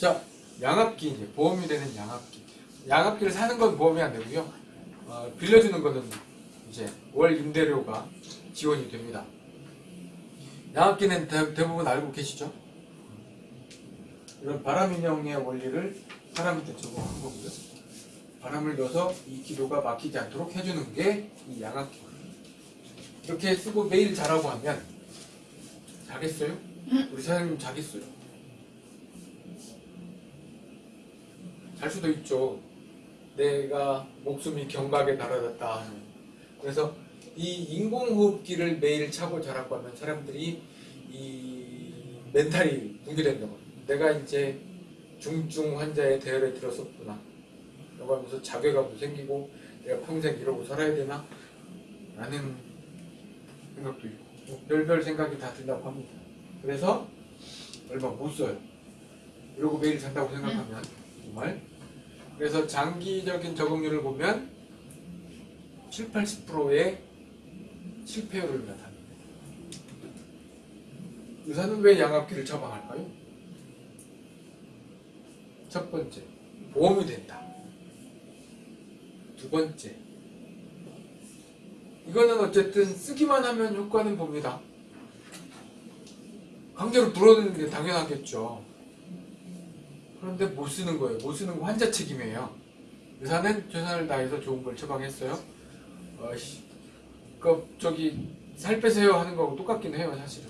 자, 양압기 이제 보험이 되는 양압기. 양압기를 사는 건 보험이 안 되고요. 어, 빌려주는 거는 이제 월 임대료가 지원이 됩니다. 양압기는 대, 대부분 알고 계시죠? 이런 바람 인형의 원리를 사람한테 적용한 거고요. 바람을 넣어서 이 기도가 막히지 않도록 해주는 게 이 양압기거든요. 이렇게 쓰고 매일 자라고 하면 자겠어요? 우리 사장님 자겠어요? 잘 수도 있죠. 내가 목숨이 경각에 달아졌다. 그래서 이 인공호흡기를 매일 차고 자라고 하면 사람들이 이 멘탈이 붕괴된다고. 내가 이제 중증 환자의 대열에 들었었구나. 라고 하면서 자괴감도 생기고 내가 평생 이러고 살아야 되나? 라는 생각도 있고 뭐 별별 생각이 다 든다고 합니다. 그래서 얼마 못 써요. 이러고 매일 산다고 생각하면 정말 그래서 장기적인 적응률을 보면 7, 80%의 실패율을 나타냅니다. 의사는 왜 양압기를 처방할까요? 첫 번째, 보험이 된다. 두 번째, 이거는 어쨌든 쓰기만 하면 효과는 봅니다. 강제로 불어넣는 게 당연하겠죠. 그런데 못 쓰는 거예요. 못 쓰는 거 환자 책임이에요. 의사는 최선을 다해서 좋은 걸 처방했어요. 어, 씨, 그 저기 살 빼세요 하는 거하고 똑같긴 해요, 사실은.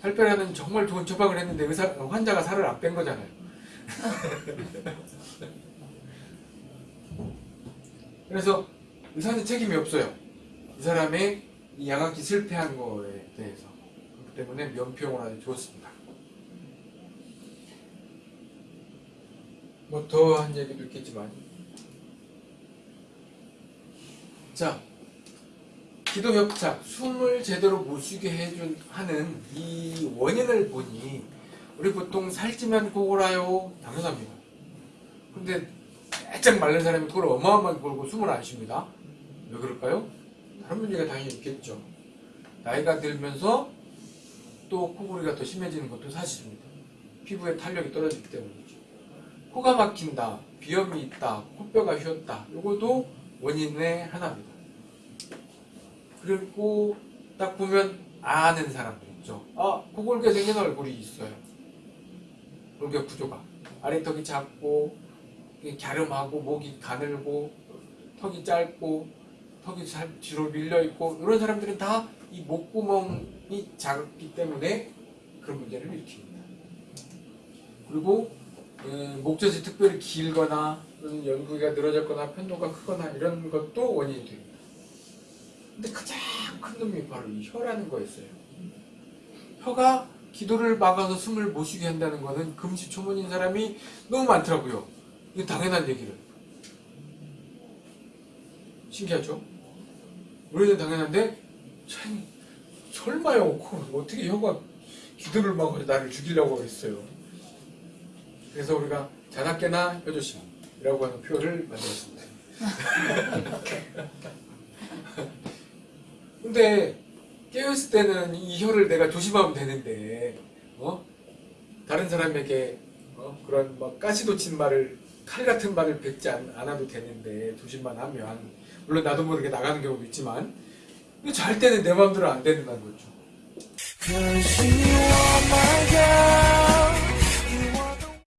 살 빼라는 정말 좋은 처방을 했는데 의사 환자가 살을 안 뺀 거잖아요. 그래서 의사는 책임이 없어요. 이 사람의 이 양압기 실패한 거에 대해서. 그렇기 때문에 면피용을 아주 좋습니다. 뭐 더 한 얘기도 있겠지만 자 기도 협착 숨을 제대로 못 쉬게 해준 하는 이 원인을 보니 우리 보통 살찌면 코골아요 당연합니다 근데 바짝 마른 사람이 코를 어마어마하게 골고 숨을 안 쉽니다 왜 그럴까요? 다른 문제가 당연히 있겠죠 나이가 들면서 또 코골이가 더 심해지는 것도 사실입니다 피부의 탄력이 떨어지기 때문이죠 코가 막힌다, 비염이 있다, 코뼈가 휘었다. 이것도 원인의 하나입니다. 그리고 딱 보면 아는 사람들 있죠. 아, 코골게 생긴 얼굴이 있어요. 골격 구조가. 아래턱이 작고, 갸름하고, 목이 가늘고, 턱이 짧고, 턱이 잘 뒤로 밀려 있고, 이런 사람들은 다 이 목구멍이 작기 때문에 그런 문제를 일으킵니다. 그리고 음, 목젖이 특별히 길거나 연구기가 늘어졌거나 편도가 크거나 이런 것도 원인이 됩니다. 근데 가장 큰 놈이 바로 이 혀라는 거였어요. 혀가 기도를 막아서 숨을 못 쉬게 한다는 거는 금시초문인 사람이 너무 많더라고요. 이게 당연한 얘기를. 신기하죠? 우리는 당연한데 참 설마요. 어떻게 혀가 기도를 막아서 나를 죽이려고 했어요. 그래서 우리가 자나깨나 혀조심이라고 하는 표현을 만들었습니다. 근데 깨어있을 때는 이 혀를 내가 조심하면 되는데 어? 다른 사람에게 어? 그런 막 가시도친 말을 칼 같은 말을 뱉지 않, 않아도 되는데 조심만 하면 물론 나도 모르게 나가는 경우도 있지만 절대는 내 마음대로 안 된다는 거죠.